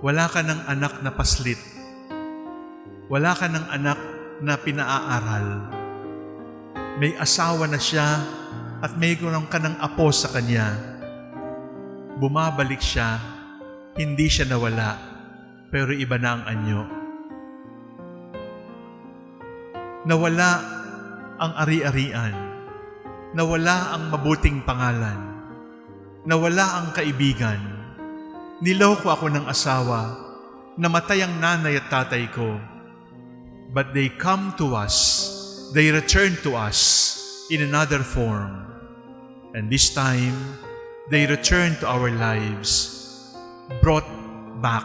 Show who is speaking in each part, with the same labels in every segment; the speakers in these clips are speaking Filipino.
Speaker 1: Wala ka ng anak na paslit. Wala ka ng anak na pinaaral. May asawa na siya at may ganoon ka ng apo sa kanya. Bumabalik siya, hindi siya nawala, pero iba na ang anyo. Nawala ang ari-arian. Nawala ang mabuting pangalan. Nawala ang kaibigan. Niloko ako ng asawa. Namatay ang nanay at tatay ko. But they come to us. They return to us in another form. And this time, they return to our lives, brought back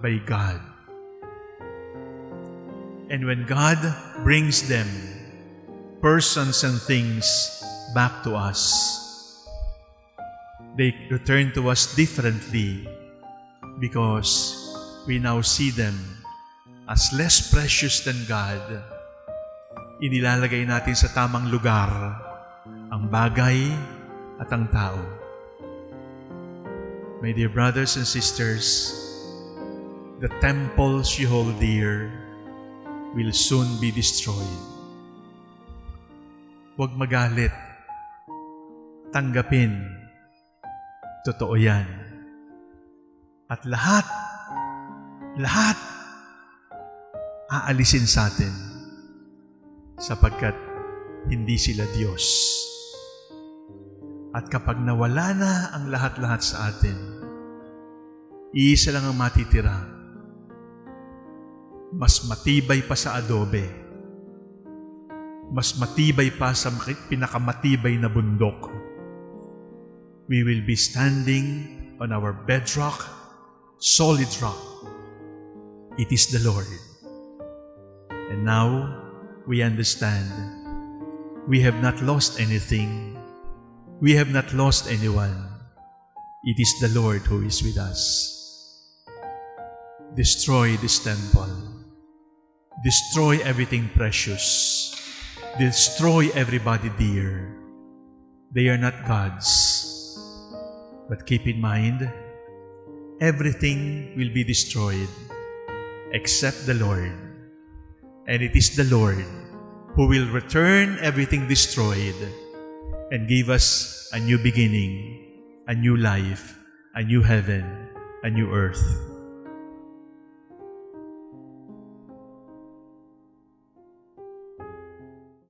Speaker 1: by God. And when God brings them, persons and things, back to us, they return to us differently because we now see them as less precious than God. Inilalagay natin sa tamang lugar ang bagay at ang tao. My dear brothers and sisters, the temples you hold dear will soon be destroyed. Huwag magalit. Tanggapin. Totoo yan. At lahat, lahat, aalisin sa atin sapagkat hindi sila Diyos. At kapag nawala na ang lahat-lahat sa atin, iisa lang ang matitira. Mas matibay pa sa adobe. Mas matibay pa sa pinakamatibay na bundok. We will be standing on our bedrock, solid rock. It is the Lord. And now, we understand we have not lost anything. We have not lost anyone. It is the Lord who is with us. Destroy this temple. Destroy everything precious. Destroy everybody dear. They are not gods. But keep in mind, everything will be destroyed except the Lord. And it is the Lord who will return everything destroyed and give us a new beginning, a new life, a new heaven, a new earth.